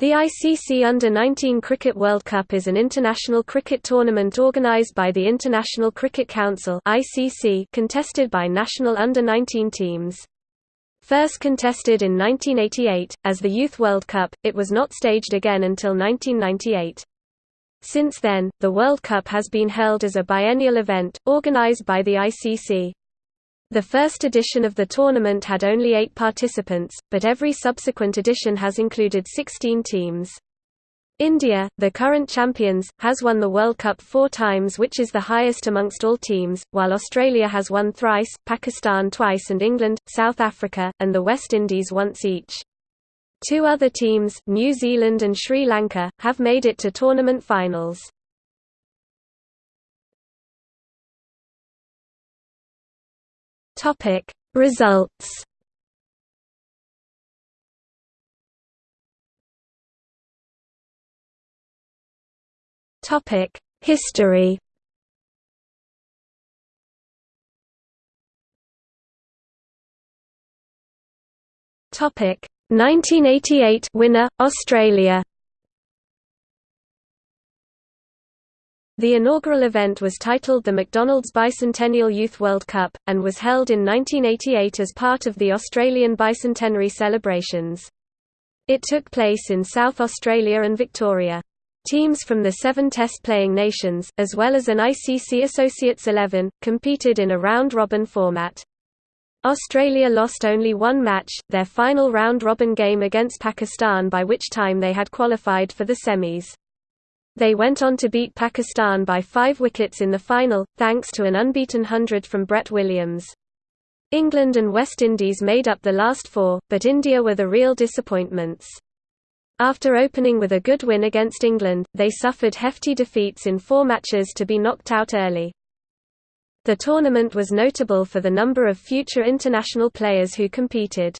The ICC Under-19 Cricket World Cup is an international cricket tournament organised by the International Cricket Council contested by national under-19 teams. First contested in 1988 as the Youth World Cup, it was not staged again until 1998. Since then, the World Cup has been held as a biennial event, organised by the ICC. The first edition of the tournament had only eight participants, but every subsequent edition has included 16 teams. India, the current champions, has won the World Cup four times which is the highest amongst all teams, while Australia has won thrice, Pakistan twice and England, South Africa, and the West Indies once each. Two other teams, New Zealand and Sri Lanka, have made it to tournament finals. Topic. Results Topic. History Topic. 1988 winner Australia The inaugural event was titled the McDonald's Bicentennial Youth World Cup, and was held in 1988 as part of the Australian bicentenary celebrations. It took place in South Australia and Victoria. Teams from the seven test-playing nations, as well as an ICC Associates 11, competed in a round-robin format. Australia lost only one match, their final round-robin game against Pakistan by which time they had qualified for the semis. They went on to beat Pakistan by five wickets in the final, thanks to an unbeaten hundred from Brett Williams. England and West Indies made up the last four, but India were the real disappointments. After opening with a good win against England, they suffered hefty defeats in four matches to be knocked out early. The tournament was notable for the number of future international players who competed.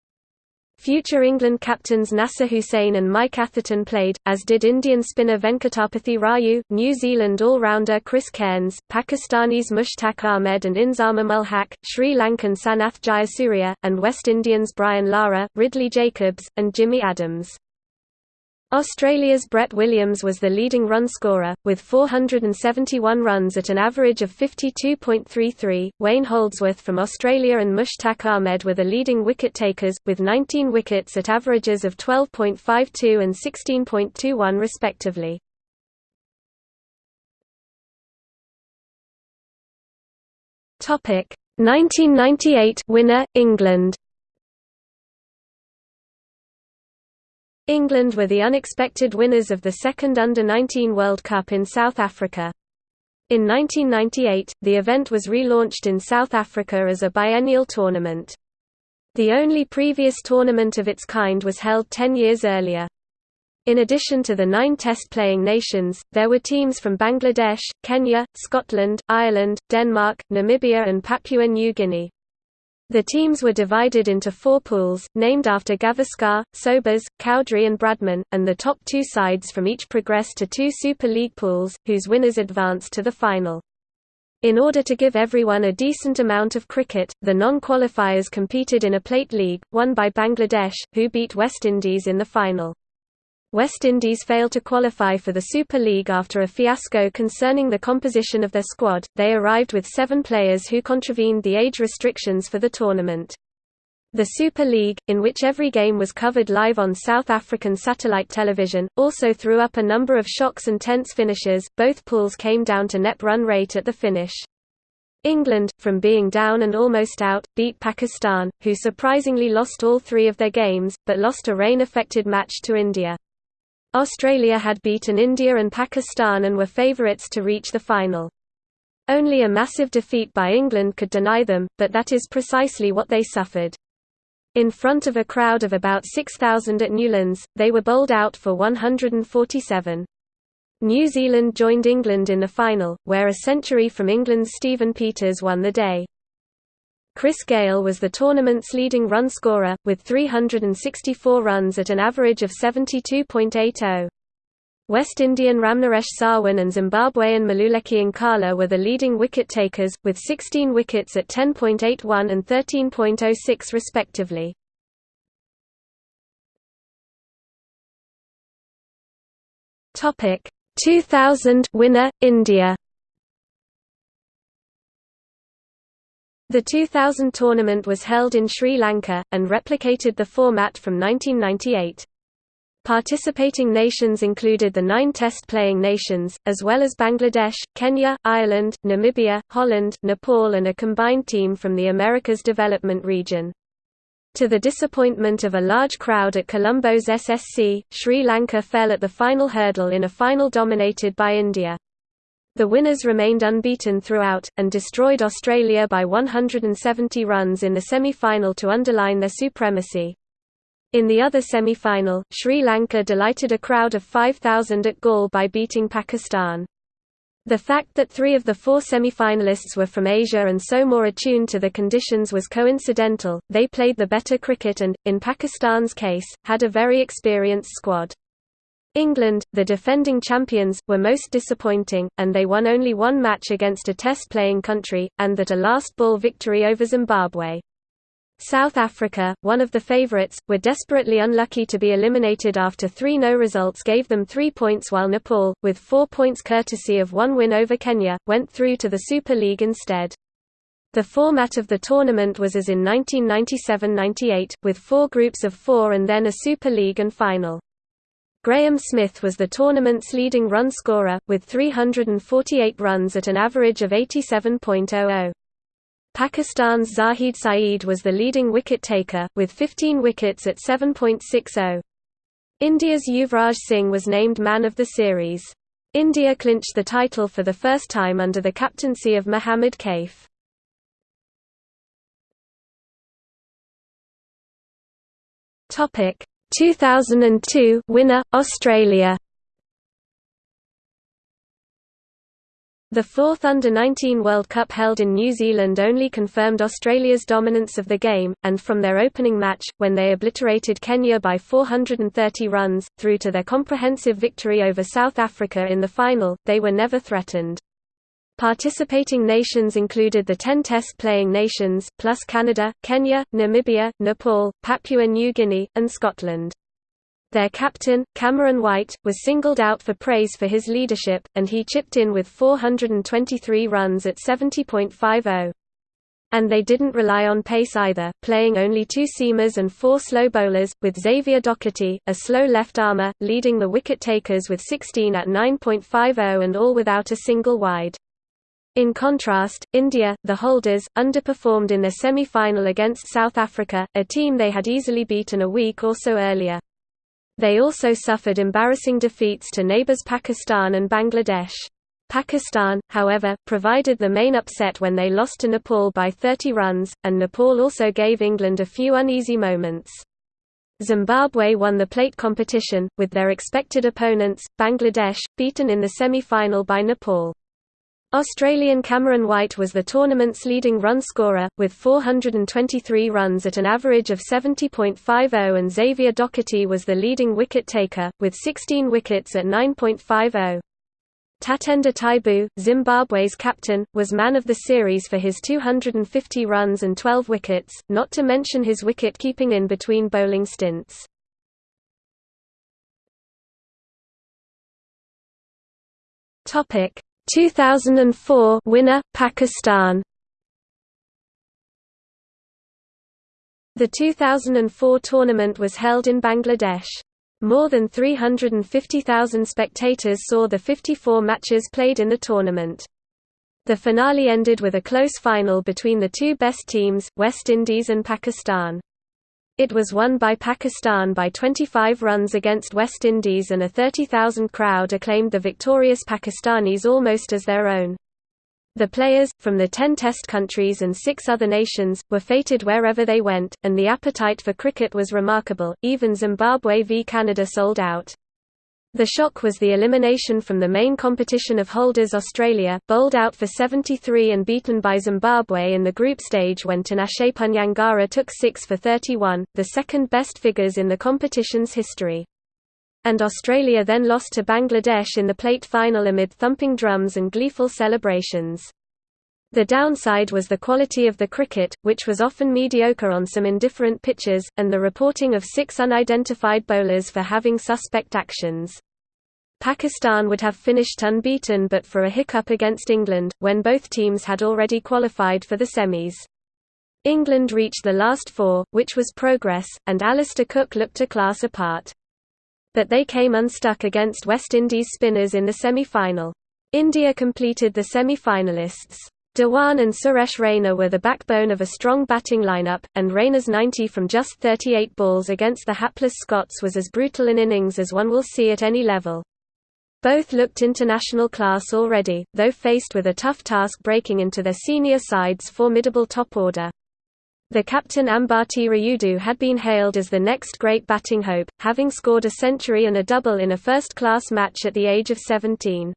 Future England captains Nasser Hussain and Mike Atherton played, as did Indian spinner Venkatapathy Raju, New Zealand all-rounder Chris Cairns, Pakistanis Mushtaq Ahmed and Inzamam Haq, Sri Lankan Sanath Jayasuriya, and West Indians Brian Lara, Ridley Jacobs, and Jimmy Adams. Australia's Brett Williams was the leading run scorer, with 471 runs at an average of 52.33. Wayne Holdsworth from Australia and Mushtaq Ahmed were the leading wicket takers, with 19 wickets at averages of 12.52 and 16.21 respectively. Topic 1998 winner England England were the unexpected winners of the second Under-19 World Cup in South Africa. In 1998, the event was relaunched in South Africa as a biennial tournament. The only previous tournament of its kind was held ten years earlier. In addition to the nine test-playing nations, there were teams from Bangladesh, Kenya, Scotland, Ireland, Denmark, Namibia and Papua New Guinea. The teams were divided into four pools, named after Gavaskar, Sobers, Cowdrey and Bradman, and the top two sides from each progressed to two Super League pools, whose winners advanced to the final. In order to give everyone a decent amount of cricket, the non-qualifiers competed in a plate league, won by Bangladesh, who beat West Indies in the final. West Indies failed to qualify for the Super League after a fiasco concerning the composition of their squad. They arrived with seven players who contravened the age restrictions for the tournament. The Super League, in which every game was covered live on South African satellite television, also threw up a number of shocks and tense finishes. Both pools came down to net run rate at the finish. England, from being down and almost out, beat Pakistan, who surprisingly lost all three of their games, but lost a rain-affected match to India. Australia had beaten India and Pakistan and were favourites to reach the final. Only a massive defeat by England could deny them, but that is precisely what they suffered. In front of a crowd of about 6,000 at Newlands, they were bowled out for 147. New Zealand joined England in the final, where a century from England's Stephen Peters won the day. Chris Gayle was the tournament's leading run scorer, with 364 runs at an average of 72.80. West Indian Ramnaresh Sarwan and Zimbabwean Mluleki Nkala were the leading wicket takers, with 16 wickets at 10.81 and 13.06 respectively. Topic 2000 winner India The 2000 tournament was held in Sri Lanka, and replicated the format from 1998. Participating nations included the nine test-playing nations, as well as Bangladesh, Kenya, Ireland, Namibia, Holland, Nepal and a combined team from the Americas Development Region. To the disappointment of a large crowd at Colombo's SSC, Sri Lanka fell at the final hurdle in a final dominated by India. The winners remained unbeaten throughout, and destroyed Australia by 170 runs in the semi-final to underline their supremacy. In the other semi-final, Sri Lanka delighted a crowd of 5,000 at Galle by beating Pakistan. The fact that three of the four semi-finalists were from Asia and so more attuned to the conditions was coincidental, they played the better cricket and, in Pakistan's case, had a very experienced squad. England, the defending champions, were most disappointing, and they won only one match against a test-playing country, and that a last-ball victory over Zimbabwe. South Africa, one of the favourites, were desperately unlucky to be eliminated after three no results gave them three points while Nepal, with four points courtesy of one win over Kenya, went through to the Super League instead. The format of the tournament was as in 1997–98, with four groups of four and then a Super League and final. Graeme Smith was the tournament's leading run scorer, with 348 runs at an average of 87.00. Pakistan's Zahid Saeed was the leading wicket-taker, with 15 wickets at 7.60. India's Yuvraj Singh was named man of the series. India clinched the title for the first time under the captaincy of Mohammad Kaif. Topic 2002 winner Australia The fourth Under-19 World Cup held in New Zealand only confirmed Australia's dominance of the game, and from their opening match, when they obliterated Kenya by 430 runs, through to their comprehensive victory over South Africa in the final, they were never threatened. Participating nations included the 10 test-playing nations, plus Canada, Kenya, Namibia, Nepal, Papua New Guinea, and Scotland. Their captain, Cameron White, was singled out for praise for his leadership, and he chipped in with 423 runs at 70.50. And they didn't rely on pace either, playing only two seamers and four slow bowlers, with Xavier Doherty, a slow left-armer, leading the wicket-takers with 16 at 9.50 and all without a single wide. In contrast, India, the holders, underperformed in their semi-final against South Africa, a team they had easily beaten a week or so earlier. They also suffered embarrassing defeats to neighbours Pakistan and Bangladesh. Pakistan, however, provided the main upset when they lost to Nepal by 30 runs, and Nepal also gave England a few uneasy moments. Zimbabwe won the plate competition, with their expected opponents, Bangladesh, beaten in the semi-final by Nepal. Australian Cameron White was the tournament's leading run scorer, with 423 runs at an average of 70.50 and Xavier Doherty was the leading wicket-taker, with 16 wickets at 9.50. Tatenda Taibu, Zimbabwe's captain, was man of the series for his 250 runs and 12 wickets, not to mention his wicket-keeping in between bowling stints. Topic 2004 winner Pakistan The 2004 tournament was held in Bangladesh. More than 350,000 spectators saw the 54 matches played in the tournament. The finale ended with a close final between the two best teams, West Indies and Pakistan. It was won by Pakistan by 25 runs against West Indies and a 30,000 crowd acclaimed the victorious Pakistanis almost as their own. The players, from the ten test countries and six other nations, were fated wherever they went, and the appetite for cricket was remarkable, even Zimbabwe v Canada sold out. The shock was the elimination from the main competition of holders Australia, bowled out for 73 and beaten by Zimbabwe in the group stage when Tinashe Panyangara took 6 for 31, the second best figures in the competition's history. And Australia then lost to Bangladesh in the plate final amid thumping drums and gleeful celebrations. The downside was the quality of the cricket, which was often mediocre on some indifferent pitches, and the reporting of six unidentified bowlers for having suspect actions. Pakistan would have finished unbeaten but for a hiccup against England, when both teams had already qualified for the semis. England reached the last four, which was progress, and Alastair Cook looked a class apart. But they came unstuck against West Indies spinners in the semi-final. India completed the semi-finalists. Dhawan and Suresh Raina were the backbone of a strong batting lineup, and Raina's 90 from just 38 balls against the hapless Scots was as brutal an innings as one will see at any level. Both looked international class already, though faced with a tough task breaking into their senior side's formidable top order. The captain Ambati Rayudu had been hailed as the next great batting hope, having scored a century and a double in a first-class match at the age of 17.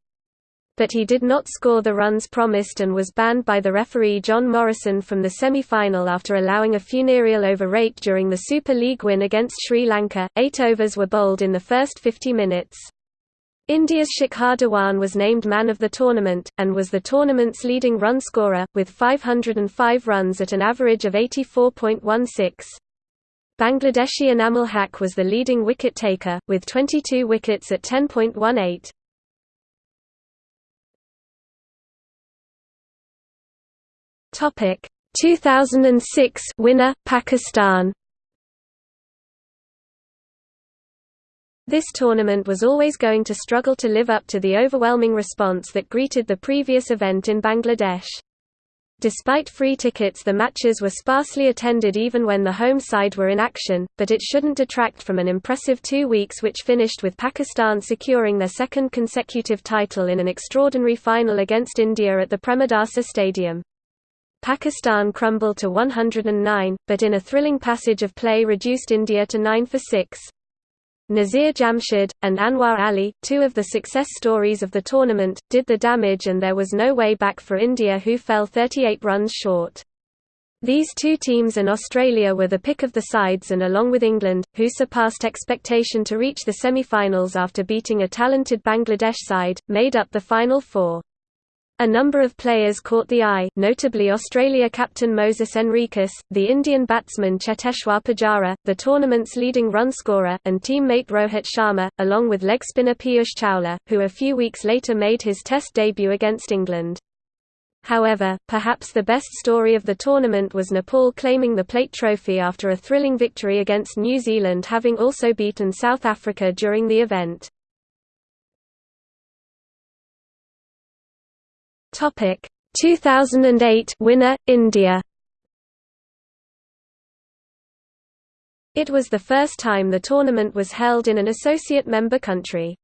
But he did not score the runs promised and was banned by the referee John Morrison from the semi-final after allowing a funereal over rate during the Super League win against Sri Lanka. Eight overs were bowled in the first 50 minutes. India's Shikhar Dhawan was named man of the tournament, and was the tournament's leading run scorer, with 505 runs at an average of 84.16. Bangladeshi Enamul Haq was the leading wicket taker, with 22 wickets at 10.18. Topic 2006 winner Pakistan This tournament was always going to struggle to live up to the overwhelming response that greeted the previous event in Bangladesh. Despite free tickets the matches were sparsely attended even when the home side were in action, but it shouldn't detract from an impressive two weeks which finished with Pakistan securing their second consecutive title in an extraordinary final against India at the Premadasa Stadium. Pakistan crumbled to 109, but in a thrilling passage of play reduced India to 9 for 6. Nasir Jamshed, and Anwar Ali, two of the success stories of the tournament, did the damage and there was no way back for India who fell 38 runs short. These two teams and Australia were the pick of the sides and along with England, who surpassed expectation to reach the semi-finals after beating a talented Bangladesh side, made up the final four. A number of players caught the eye, notably Australia captain Moses Henriques, the Indian batsman Cheteshwar Pujara, the tournament's leading run scorer, and teammate Rohit Sharma, along with leg spinner Piyush Chawla, who a few weeks later made his Test debut against England. However, perhaps the best story of the tournament was Nepal claiming the plate trophy after a thrilling victory against New Zealand having also beaten South Africa during the event. Topic 2008 winner India. It was the first time the tournament was held in an associate member country.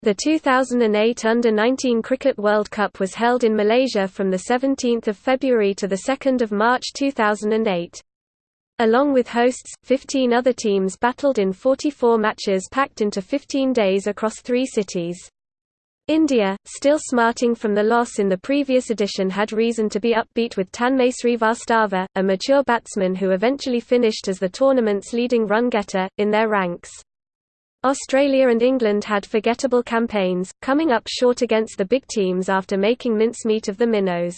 The 2008 Under-19 Cricket World Cup was held in Malaysia from 17 February to 2 March 2008. Along with hosts, 15 other teams battled in 44 matches packed into 15 days across three cities. India, still smarting from the loss in the previous edition had reason to be upbeat with Tanmay Srivastava, a mature batsman who eventually finished as the tournament's leading run-getter, in their ranks. Australia and England had forgettable campaigns, coming up short against the big teams after making mincemeat of the minnows.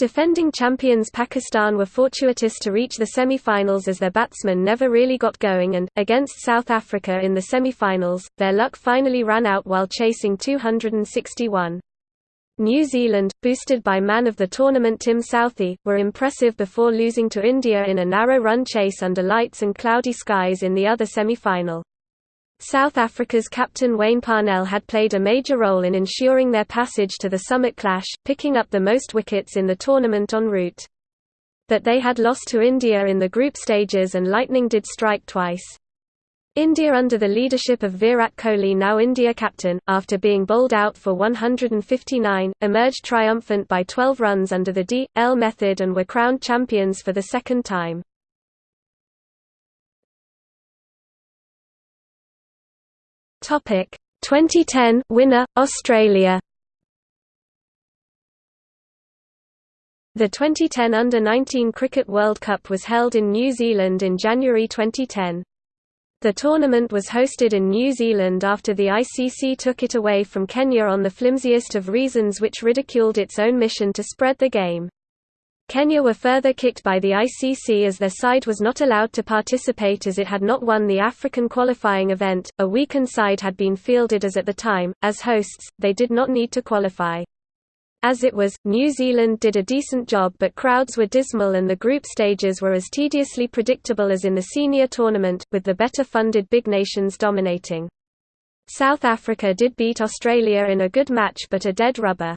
Defending champions Pakistan were fortuitous to reach the semi-finals as their batsmen never really got going and, against South Africa in the semi-finals, their luck finally ran out while chasing 261. New Zealand, boosted by man of the tournament Tim Southee, were impressive before losing to India in a narrow run chase under lights and cloudy skies in the other semi-final. South Africa's captain Wayne Parnell had played a major role in ensuring their passage to the summit clash, picking up the most wickets in the tournament en route. But they had lost to India in the group stages and lightning did strike twice. India under the leadership of Virat Kohli now India captain, after being bowled out for 159, emerged triumphant by 12 runs under the D.L method and were crowned champions for the second time. Topic 2010 winner Australia. The 2010 Under-19 Cricket World Cup was held in New Zealand in January 2010. The tournament was hosted in New Zealand after the ICC took it away from Kenya on the flimsiest of reasons which ridiculed its own mission to spread the game. Kenya were further kicked by the ICC as their side was not allowed to participate as it had not won the African qualifying event. A weakened side had been fielded as at the time, as hosts, they did not need to qualify. As it was, New Zealand did a decent job but crowds were dismal and the group stages were as tediously predictable as in the senior tournament, with the better funded big nations dominating. South Africa did beat Australia in a good match but a dead rubber.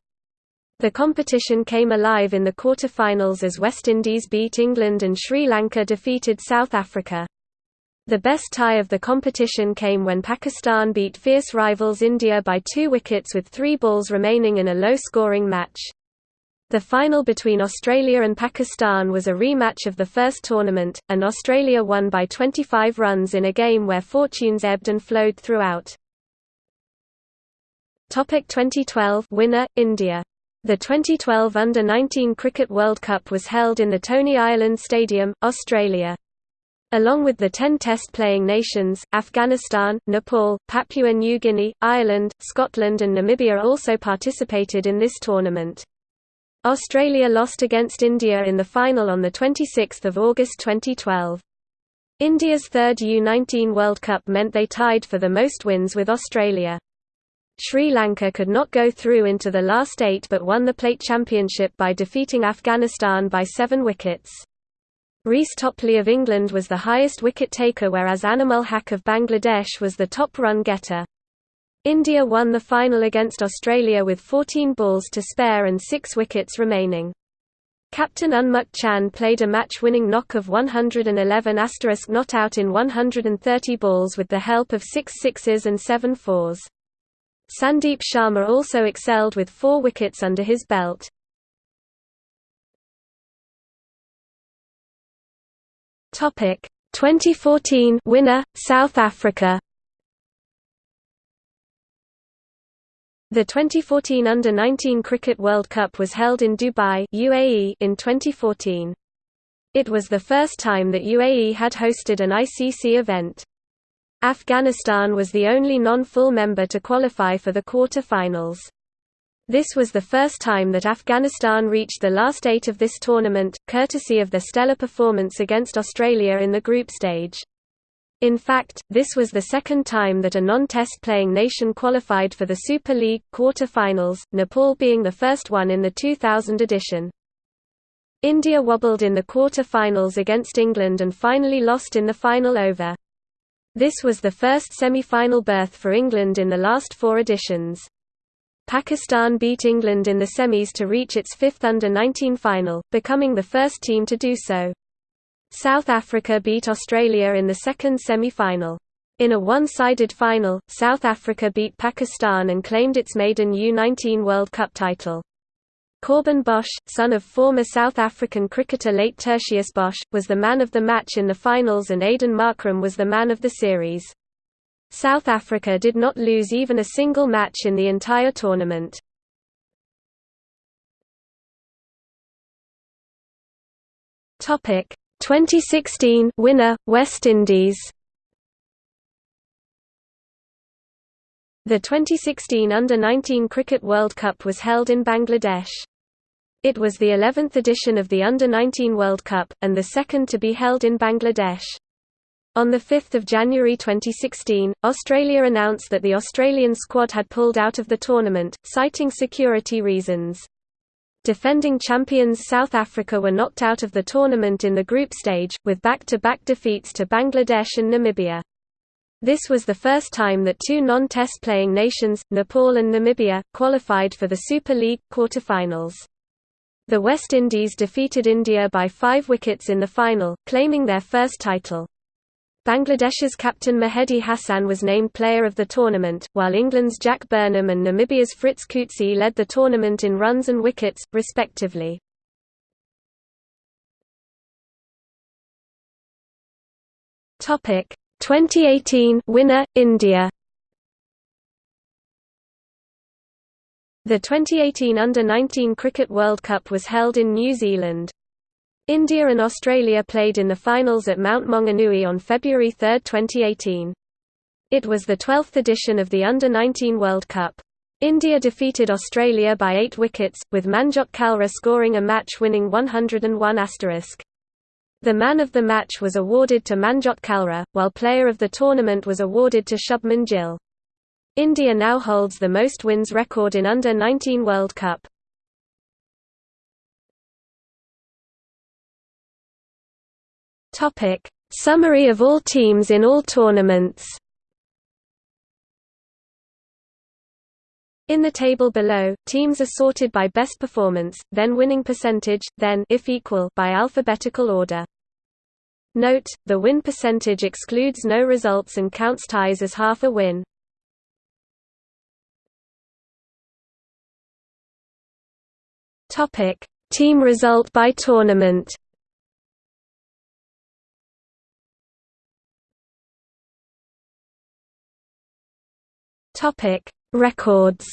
The competition came alive in the quarter-finals as West Indies beat England and Sri Lanka defeated South Africa. The best tie of the competition came when Pakistan beat fierce rivals India by two wickets with three balls remaining in a low-scoring match. The final between Australia and Pakistan was a rematch of the first tournament, and Australia won by 25 runs in a game where fortunes ebbed and flowed throughout. Topic 2012 winner India the 2012 Under-19 Cricket World Cup was held in the Tony Ireland Stadium, Australia. Along with the 10 test-playing nations, Afghanistan, Nepal, Papua New Guinea, Ireland, Scotland and Namibia also participated in this tournament. Australia lost against India in the final on 26 August 2012. India's third U-19 World Cup meant they tied for the most wins with Australia. Sri Lanka could not go through into the last eight but won the plate championship by defeating Afghanistan by seven wickets. Reece Topley of England was the highest wicket taker whereas Anamul Haque of Bangladesh was the top run getter. India won the final against Australia with 14 balls to spare and six wickets remaining. Captain Unmukt Chand played a match-winning knock of 111 not out in 130 balls with the help of six sixes and seven fours. Sandeep Sharma also excelled with four wickets under his belt. Topic 2014 winner South Africa The 2014 Under-19 Cricket World Cup was held in Dubai UAE in 2014. It was the first time that UAE had hosted an ICC event. Afghanistan was the only non-full member to qualify for the quarter-finals. This was the first time that Afghanistan reached the last eight of this tournament, courtesy of their stellar performance against Australia in the group stage. In fact, this was the second time that a non-test playing nation qualified for the Super League quarter-finals, Nepal being the first one in the 2000 edition. India wobbled in the quarter-finals against England and finally lost in the final over. This was the first semi-final berth for England in the last four editions. Pakistan beat England in the semis to reach its fifth under-19 final, becoming the first team to do so. South Africa beat Australia in the second semi-final. In a one-sided final, South Africa beat Pakistan and claimed its maiden U-19 World Cup title. Corbin Bosch, son of former South African cricketer late Tertius Bosch, was the man of the match in the finals and Aidan Markram was the man of the series. South Africa did not lose even a single match in the entire tournament. Topic 2016 winner West Indies The 2016 Under-19 Cricket World Cup was held in Bangladesh. It was the 11th edition of the Under-19 World Cup, and the second to be held in Bangladesh. On 5 January 2016, Australia announced that the Australian squad had pulled out of the tournament, citing security reasons. Defending champions South Africa were knocked out of the tournament in the group stage, with back-to-back -back defeats to Bangladesh and Namibia. This was the first time that two non-test playing nations, Nepal and Namibia, qualified for the Super League quarter-finals. The West Indies defeated India by five wickets in the final, claiming their first title. Bangladesh's captain Mehidy Hassan was named player of the tournament, while England's Jack Burnham and Namibia's Fritz Coetzee led the tournament in runs and wickets, respectively. Topic 2018 winner India The 2018 Under-19 Cricket World Cup was held in New Zealand. India and Australia played in the finals at Mount Maunganui on February 3, 2018. It was the 12th edition of the Under-19 World Cup. India defeated Australia by 8 wickets, with Manjot Kalra scoring a match-winning 101 The man of the match was awarded to Manjot Kalra, while player of the tournament was awarded to Shubman Gill. India now holds the most wins record in Under-19 World Cup. Topic: Summary of all teams in all tournaments. In the table below, teams are sorted by best performance, then winning percentage, then if equal by alphabetical order. Note, the win percentage excludes no results and counts ties as half a win. Topic: Team result by tournament. Topic: Records.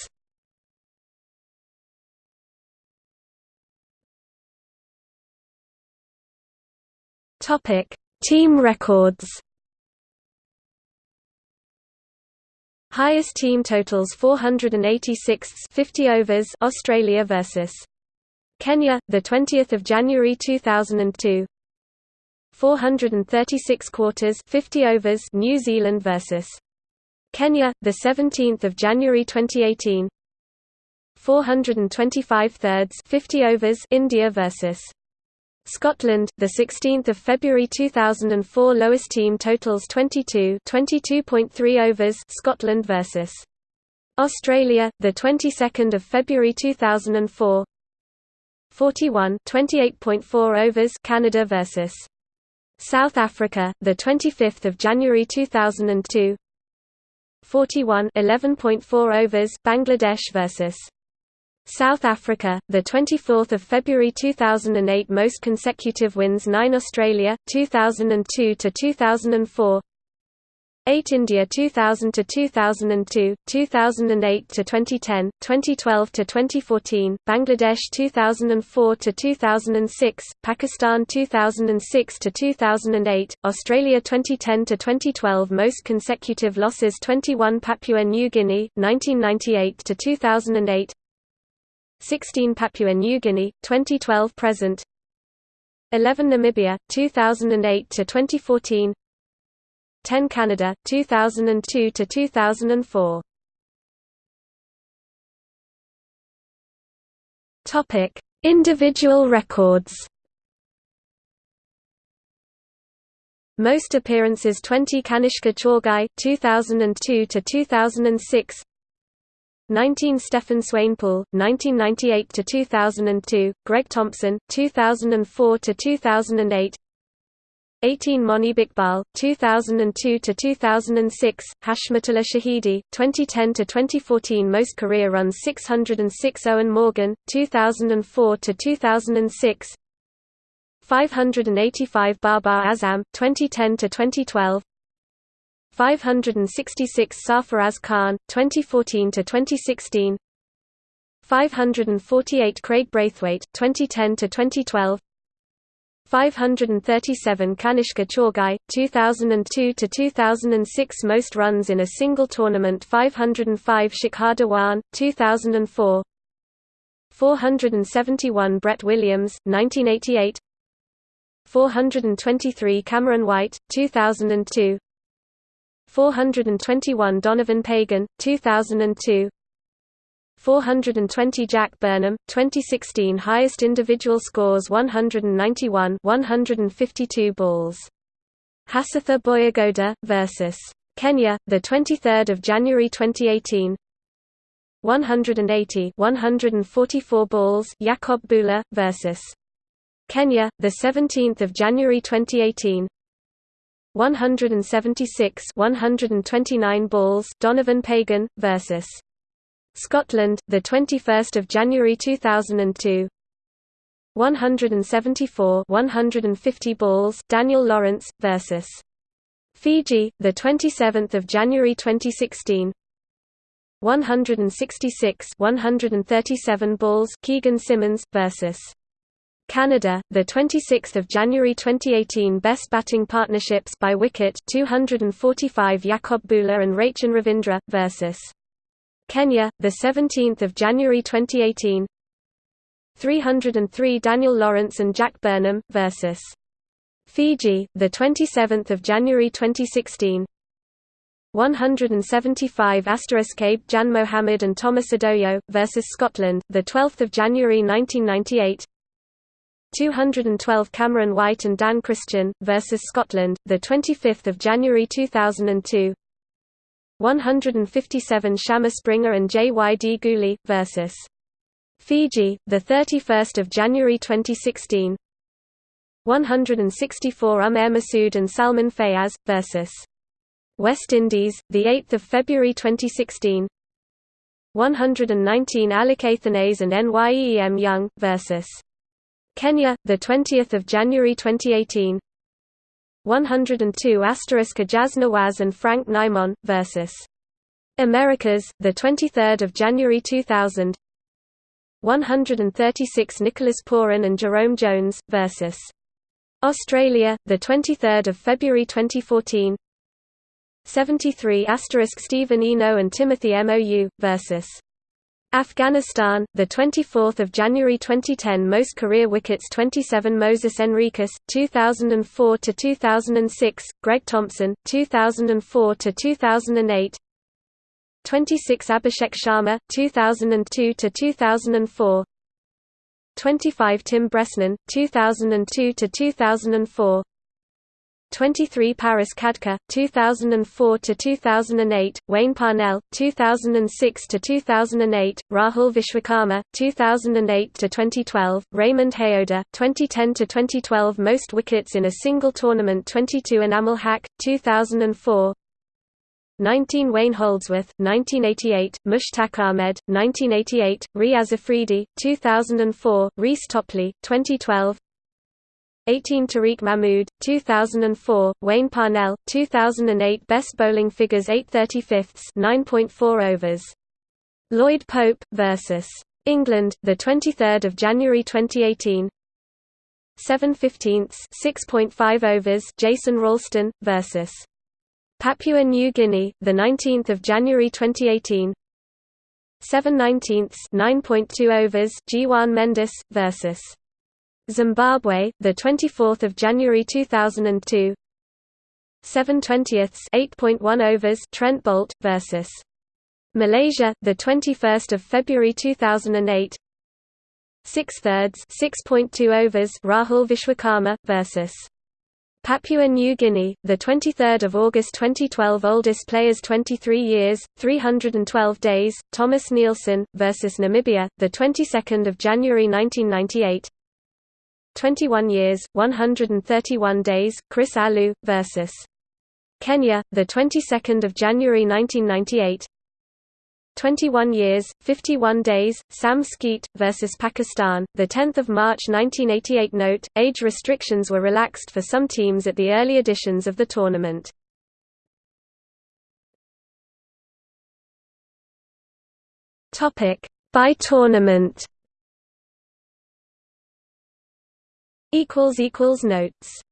Topic: Team records. Highest team totals 486 50 overs Australia versus Kenya the 20th of January 2002 436 quarters 50 overs New Zealand versus Kenya, the 17th of January 2018. 425 thirds, 50 overs, India versus Scotland, the 16th of February 2004. Lowest team totals 22, 22.3 overs, Scotland versus Australia, the 22nd of February 2004. 41, 28.4 overs, Canada versus South Africa, the 25th of January 2002. 41 11.4 overs Bangladesh versus South Africa, the 24th of February 2008 most consecutive wins 9 Australia 2002 to 2004 8 India 2000 to 2002, 2008 to 2010, 2012 to 2014, Bangladesh 2004 to 2006, Pakistan 2006 to 2008, Australia 2010 to 2012 most consecutive losses 21 Papua New Guinea 1998 to 2008 16 Papua New Guinea 2012 present 11 Namibia 2008 to 2014 10 Canada 2002 to 2004 Topic Individual records. Most appearances 20 Kanishka Chaugai 2002 to 2006 19 Stephen Swainpool 1998 to 2002 Greg Thompson 2004 to 2008 18 Monib Iqbal, 2002 to 2006, Hashmatullah Shahidi, 2010 to 2014 most career runs 606 Eoin Morgan, 2004 to 2006. 585 Babar Azam, 2010 to 2012. 566 Sarfaraz Khan, 2014 to 2016. 548 Kraigg Brathwaite, 2010 to 2012. 537 Kanishka Chaugai, 2002 to 2006 most runs in a single tournament 505 Shikhar Dhawan, 2004 471 Brett Williams, 1988 423 Cameron White, 2002 421 Donovan Pagon, 2002 420 Jack Burnham, 2016 highest individual scores 191 152 balls. Hasitha Boyagoda, versus Kenya, the 23rd of January 2018 180 144 balls Jakob Bhula, versus Kenya, the 17th of January 2018 176 129 balls Donovan Pagon, versus Scotland, the 21st of January 2002. 174 150 balls Daniel Lawrence versus Fiji, the 27th of January 2016. 166 137 balls Keegan Simmons versus Canada, the 26th of January 2018 Best Batting Partnerships by Wicket 245 Jakob Bhula and Rachin Ravindra versus Kenya, the 17th of January 2018. 303 Daniel Lawrence and Jack Burnham versus Fiji, the 27th of January 2016. 175 Abe Jan Mohammed and Thomas Odoyo versus Scotland, the 12th of January 1998. 212 Cameron White and Dan Christian versus Scotland, the 25th of January 2002. 157 Shama Springer and J.Y.D. Gooley versus Fiji, the 31st of January 2016. 164 Umair Masood and Salman Fayaz versus West Indies, the 8th of February 2016. 119 Alikathanes and NYEM Young versus Kenya, the 20th of January 2018. 102 Jazz Nawaz and Frank Naimon versus Americas, the 23rd of January 2000. 136 Nicholas Pooran and Jerome Jones versus Australia, the 23rd of February 2014. 73 Stephen Eno and Timothy Mou versus Afghanistan, the 24th of January 2010 Most career wickets 27 Moses Henriques 2004 to 2006 Greg Thompson 2004 to 2008 26 Abhishek Sharma 2002 to 2004 25 Tim Bresnan 2002 to 2004 23 Paras Khadka 2004 to 2008 Wayne Parnell 2006 to 2008 Rahul Vishwakarma 2008 to 2012 Raymond Hayoda 2010 to 2012 most wickets in a single tournament 22 Enamul Haq 2004 19 Wayne Holdsworth 1988 Mushtaq Ahmed 1988 Riaz Afridi 2004 Reece Topley 2012 18 Tariq Mahmood, 2004, Wayne Parnell, 2008 Best bowling figures 8 35ths 9.4 overs. Lloyd Pope, versus England, 23 January 2018 7 15ths 6.5 overs Jason Ralston, versus Papua New Guinea, 19 January 2018 7 19ths 9.2 overs Jeevan Mendis versus Zimbabwe, the 24th of January 2002. 7 20ths 8.1 overs Trent Boult versus Malaysia, the 21st of February 2008. 6 thirds 6.2 overs Rahul Vishwakarma versus Papua New Guinea, the 23rd of August 2012 oldest players 23 years 312 days Thomas Nielsen versus Namibia, the 22nd of January 1998. 21 years, 131 days, Chris Allu, versus Kenya, the 22nd of January 1998. 21 years, 51 days, Sam Skeet versus Pakistan, the 10th of March 1988. Note: Age restrictions were relaxed for some teams at the early editions of the tournament. Topic: By tournament. Notes